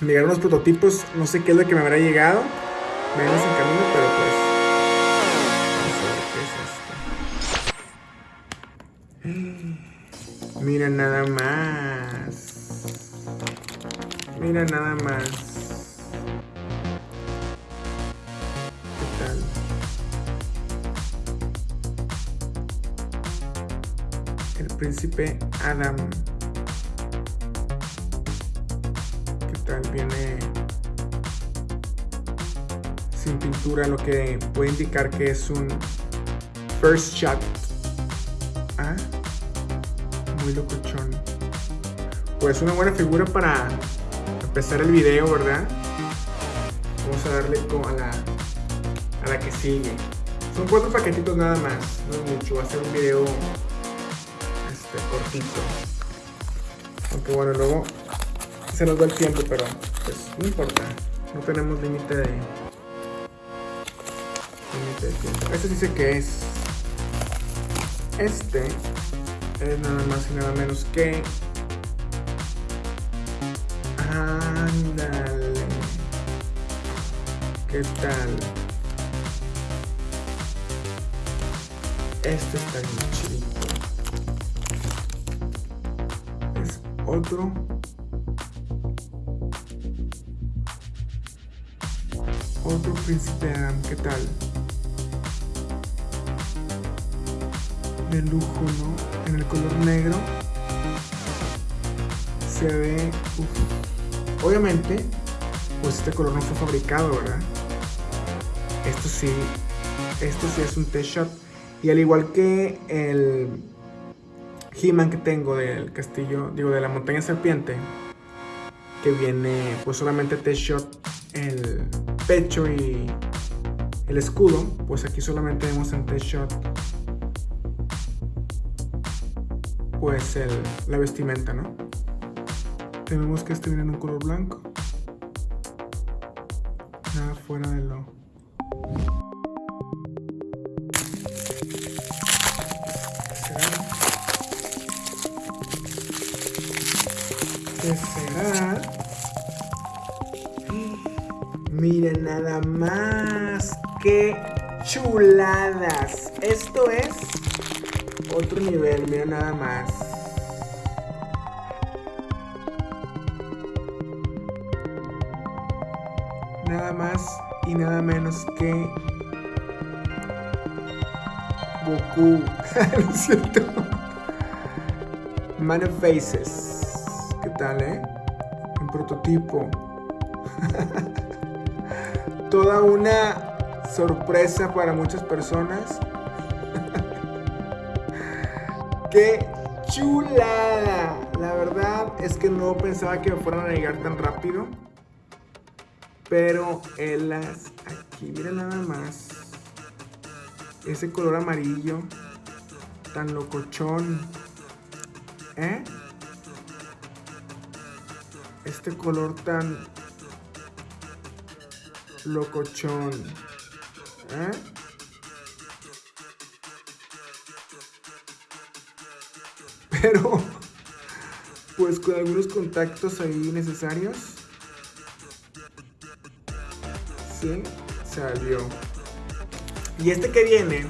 Me llegaron unos prototipos, no sé qué es lo que me habrá llegado. Venimos en camino, pero pues. A ver qué es esto. Mira nada más. Mira nada más. El príncipe Adam. Viene sin pintura, lo que puede indicar que es un first shot. Ah, muy locochón. Pues una buena figura para empezar el video, ¿verdad? Vamos a darle a la, a la que sigue. Son cuatro paquetitos nada más, no es mucho, va a ser un video este, cortito. Aunque bueno, luego se nos va el tiempo, pero pues no importa. No tenemos límite de, límite de tiempo. Este dice que es. Este es nada más y nada menos que. Ándale. ¿Qué tal? Este está bien chidito. Es otro. Otro príncipe Adam, ¿qué tal? De lujo, ¿no? En el color negro. Se ve. Obviamente, pues este color no fue fabricado, ¿verdad? Esto sí. Esto sí es un T-Shot. Y al igual que el He-Man que tengo del castillo, digo, de la montaña serpiente, que viene pues solamente T-Shot el pecho y el escudo, pues aquí solamente vemos en T-Shot pues el, la vestimenta, ¿no? Tenemos que este viene en un color blanco. Nada fuera de lo... ¿Qué será? ¿Qué será? Miren nada más. ¡Qué chuladas! Esto es otro nivel, miren nada más. Nada más y nada menos que Goku. Lo siento. Man of Faces. ¿Qué tal, eh? En prototipo. Toda una sorpresa para muchas personas. ¡Qué chulada! La verdad es que no pensaba que me fueran a llegar tan rápido. Pero las aquí, miren nada más. Ese color amarillo. Tan locochón. ¿Eh? Este color tan locochón. ¿Eh? Pero, pues con algunos contactos ahí necesarios. Sí, salió. Y este que viene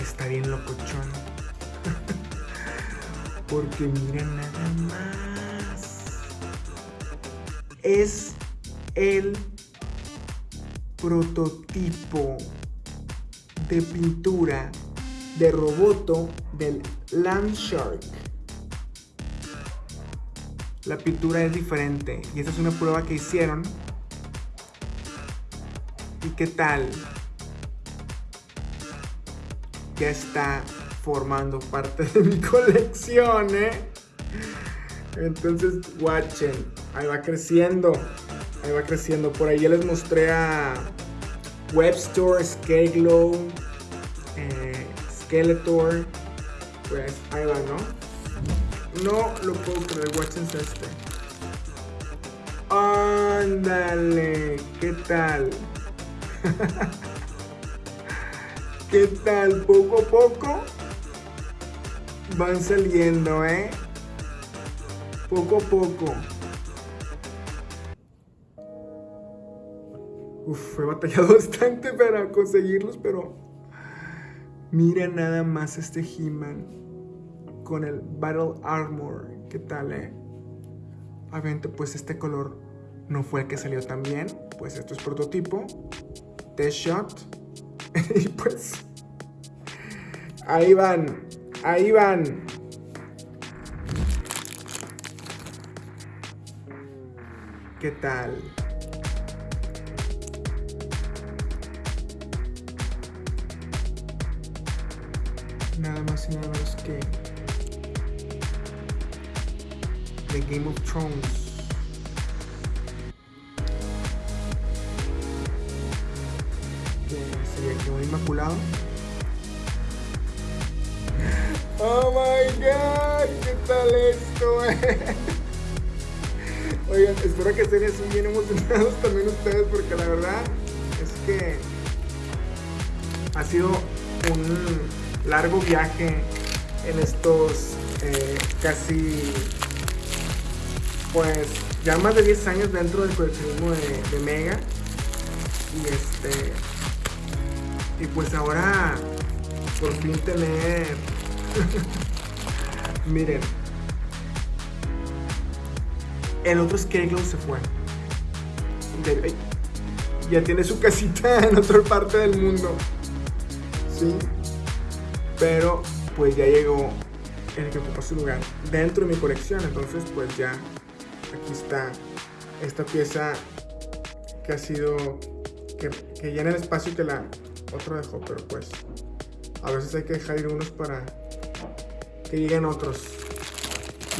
está bien locochón. Porque miren nada más. Es el prototipo de pintura de roboto del Landshark. La pintura es diferente y esta es una prueba que hicieron. ¿Y qué tal? Ya está formando parte de mi colección, ¿eh? Entonces, watchen. Ahí va creciendo. Ahí va creciendo. Por ahí ya les mostré a Webstore, Scareglow, eh, Skeletor. Pues ahí va, ¿no? No lo puedo creer, watchense este. Ándale, ¿qué tal? ¿Qué tal? Poco a poco van saliendo, ¿eh? Poco a poco. Uf, he batallado bastante para conseguirlos, pero mira nada más este He-Man con el Battle Armor. ¿Qué tal, eh? Obviamente, pues este color no fue el que salió tan bien. Pues esto es prototipo. Test shot. y pues... Ahí van. Ahí van. ¿Qué tal? Nada más y nada menos que The Game of Thrones. Que sería que un inmaculado. Oh my god, ¿qué tal esto? Oigan, espero que estén bien emocionados también ustedes porque la verdad es que ha sido un largo viaje en estos eh, casi pues ya más de 10 años dentro del coleccionismo de, Mega y este y pues ahora por fin tener miren el otro Scareglow se fue. Ya tiene su casita en otra parte del mundo. Sí. Pero pues ya llegó el que ocupa su lugar dentro de mi colección. Entonces pues ya aquí está esta pieza que ha sido que, que llena el espacio que la otro dejó. Pero pues a veces hay que dejar ir unos para que lleguen otros.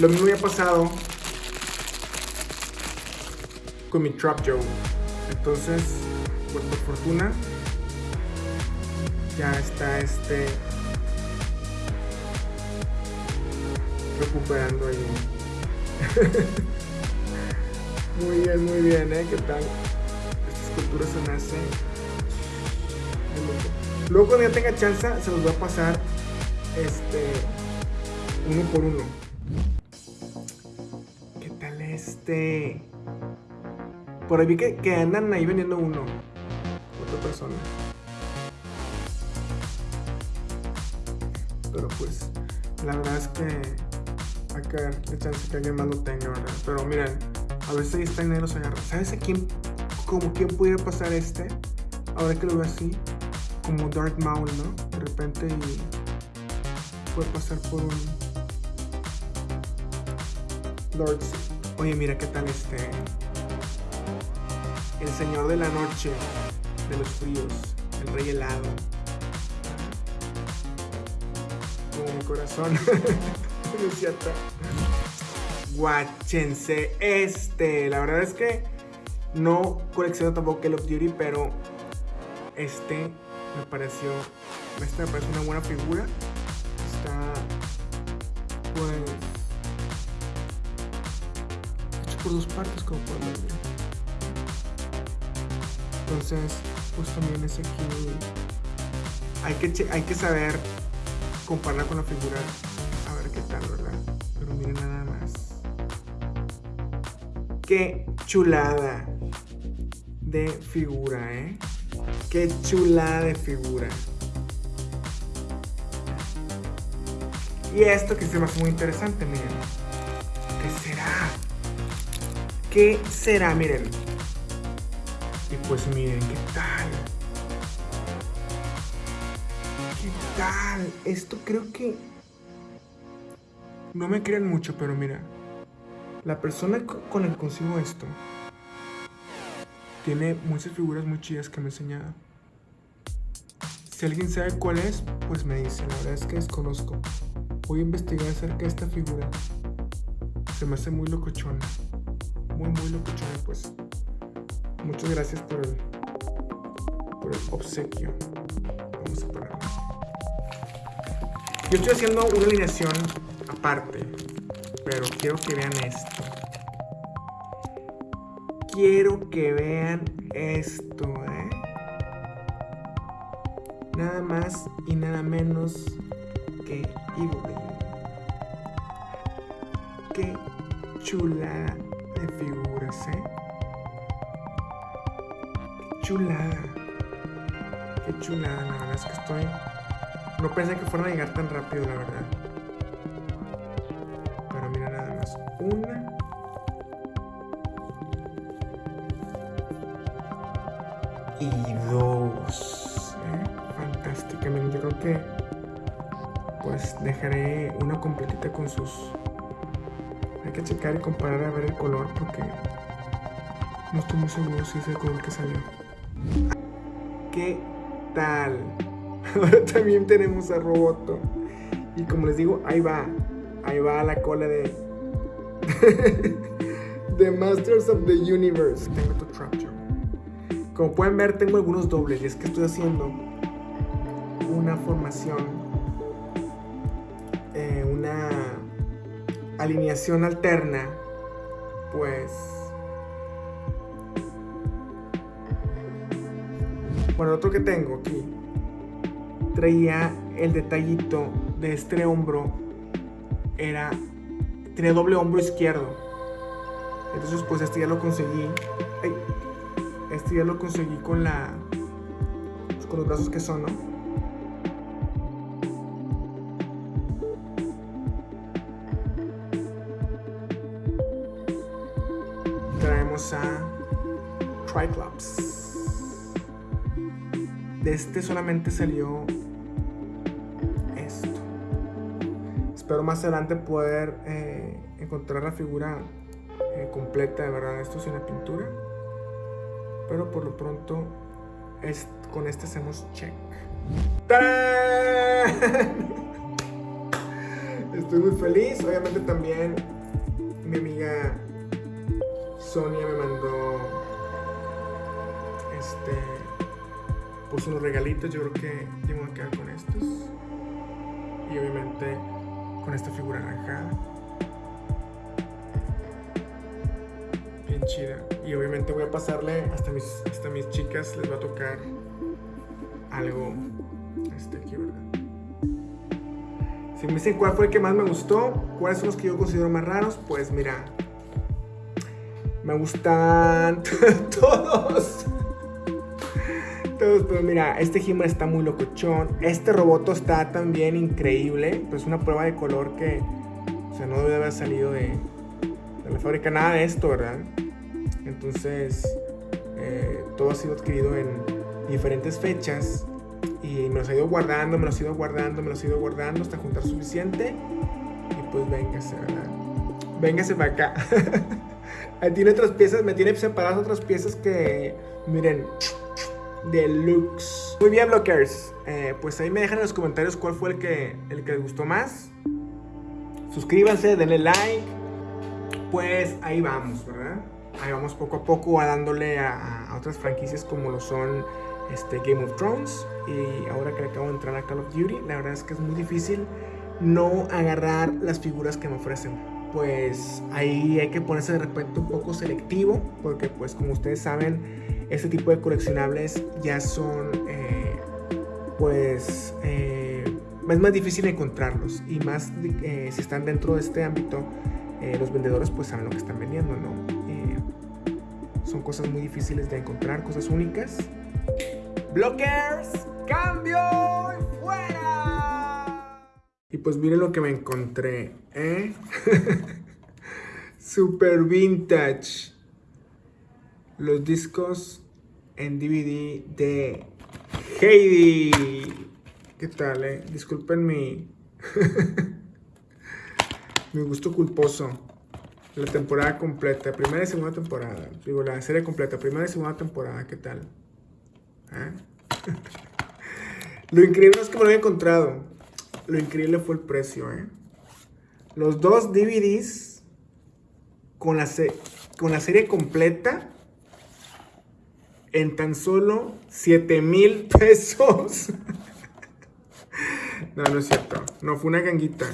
Lo mismo ha pasado con mi Trap Joe. Entonces, pues por fortuna, ya está este recuperando ahí. muy bien, muy bien, ¿eh? ¿Qué tal? Esta escultura se hace... Luego cuando ya tenga chance, se los voy a pasar este uno por uno. ¿Qué tal este? Por ahí vi que, andan ahí vendiendo uno. Otra persona. Pero pues, la verdad es que ver qué chance que alguien más lo tenga, ¿verdad? Pero miren, a veces está dinero se agarra. ¿Sabes a quién, como quién pudiera pasar este? Ahora que lo veo así, como Dark Maul, ¿no? De repente puede pasar por un Lord. Oye, mira qué tal este el señor de la noche, de los fríos, el rey helado. Como mi corazón. no es cierto. Guáchense este. La verdad es que no colecciono tampoco Call of Duty, pero este me pareció. Este me parece una buena figura. Está. Pues. Hecho por dos partes, como pueden ver. Entonces, pues también es aquí. Hay que, hay que saber compararla con la figura. Pero miren nada más. Qué chulada de figura, ¿eh? Qué chulada de figura. Y esto que se me hace muy interesante, miren. ¿Qué será? ¿Qué será? Miren. Y pues miren, ¿qué tal? ¿Qué tal? Esto creo que... No me crean mucho, pero mira. La persona con la que consigo esto tiene muchas figuras muy chidas que me ha enseñado. Si alguien sabe cuál es, pues me dice. La verdad es que desconozco. Voy a investigar acerca de esta figura. Se me hace muy locochona. Muy, muy locochona, pues. Muchas gracias por el, por el obsequio. Vamos a ponerlo. Yo estoy haciendo una alineación aparte, pero quiero que vean esto. Quiero que vean esto, ¿eh? Nada más y nada menos que Evil Qué chula de figuras, ¿eh? chulada. Qué chulada, la verdad es que estoy... No pensé que fueran a llegar tan rápido, la verdad. Una. Y dos. ¿eh? Fantásticamente. Yo creo que pues dejaré una completita con sus... Hay que checar y comparar a ver el color porque no estoy muy seguro si es el color que salió. ¿Qué tal? Ahora también tenemos a Roboto. Y como les digo, ahí va. Ahí va la cola de... The Masters of the Universe. Tengo tu Trapjaw. Como pueden ver, tengo algunos dobles. Y es que estoy haciendo una formación. Eh, una alineación alterna. Pues Bueno, otro que tengo aquí traía el detallito de este hombro. Era. Tiene doble hombro izquierdo. Entonces, pues este ya lo conseguí. este ya lo conseguí con la. Pues, con los brazos que son, ¿no? Traemos a Triclops de este solamente salió Espero más adelante poder eh, encontrar la figura eh, completa de verdad esto sin la pintura. Pero por lo pronto es, con este hacemos check. Estoy muy feliz. Obviamente también mi amiga Sonia me mandó este puso unos regalitos, yo creo que yo me a quedar con estos. Y obviamente con esta figura naranjada. Bien chida. Y obviamente voy a pasarle hasta mis, hasta mis chicas, les va a tocar algo este aquí, ¿verdad? Si me dicen cuál fue el que más me gustó, cuáles son los que yo considero más raros, pues mira, me gustan todos pero mira, este he está muy locochón. Este roboto está también increíble. Pues una prueba de color que, o sea, no debe haber salido de, la fábrica nada de esto, ¿verdad? Entonces, eh, todo ha sido adquirido en diferentes fechas y me los he ido guardando, me los he ido guardando, me los he ido guardando hasta juntar suficiente. Y pues véngase, ¿verdad? Véngase para acá. Tiene otras piezas, me tiene separadas otras piezas que, miren, Deluxe. Muy bien, blockers. Eh, pues ahí me dejan en los comentarios cuál fue el que, el que les gustó más. Suscríbanse, denle like. Pues ahí vamos, ¿verdad? Ahí vamos poco a poco a dándole a, otras franquicias como lo son este, Game of Thrones. Y ahora que acabo de entrar a Call of Duty, la verdad es que es muy difícil no agarrar las figuras que me ofrecen. Pues ahí hay que ponerse de repente un poco selectivo, porque pues como ustedes saben, este tipo de coleccionables ya son, eh, pues, eh, es más difícil encontrarlos y más eh, si están dentro de este ámbito, los vendedores pues saben lo que están vendiendo, ¿no? son cosas muy difíciles de encontrar, cosas únicas. Blockers, cambio y fuera. Y pues miren lo que me encontré, ¿eh? Super vintage los discos en DVD de Heidi. ¿Qué tal, eh? Disculpen mi... mi gusto culposo. La temporada completa, primera y segunda temporada. Digo, la serie completa, primera y segunda temporada. ¿Qué tal? ¿Eh? Lo increíble es que me lo había encontrado. Lo increíble fue el precio, ¿eh? Los dos DVDs con la, con la serie completa en tan solo 7 mil pesos. no, no es cierto. No, fue una ganguita.